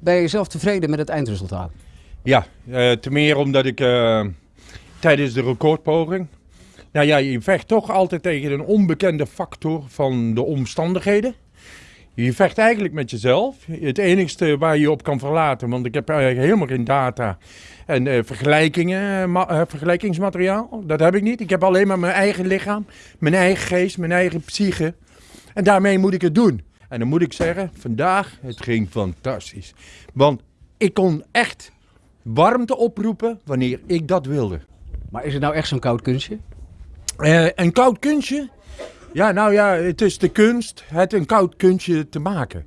Ben je zelf tevreden met het eindresultaat? Ja, uh, te meer omdat ik uh, tijdens de recordpoging. Nou ja, je vecht toch altijd tegen een onbekende factor van de omstandigheden. Je vecht eigenlijk met jezelf. Het enigste waar je op kan verlaten, want ik heb eigenlijk helemaal geen data en uh, vergelijkingen, vergelijkingsmateriaal. Dat heb ik niet. Ik heb alleen maar mijn eigen lichaam, mijn eigen geest, mijn eigen psyche. En daarmee moet ik het doen. En dan moet ik zeggen, vandaag, het ging fantastisch. Want ik kon echt warmte oproepen wanneer ik dat wilde. Maar is het nou echt zo'n koud kunstje? Uh, een koud kunstje? Ja, nou ja, het is de kunst het een koud kunstje te maken.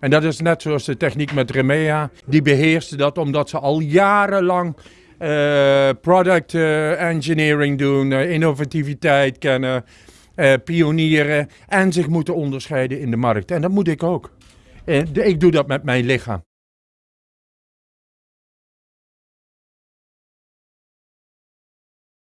En dat is net zoals de techniek met Remea. Die beheerste dat omdat ze al jarenlang uh, product uh, engineering doen, innovativiteit kennen uh, pionieren en zich moeten onderscheiden in de markt. En dat moet ik ook. Uh, ik doe dat met mijn lichaam.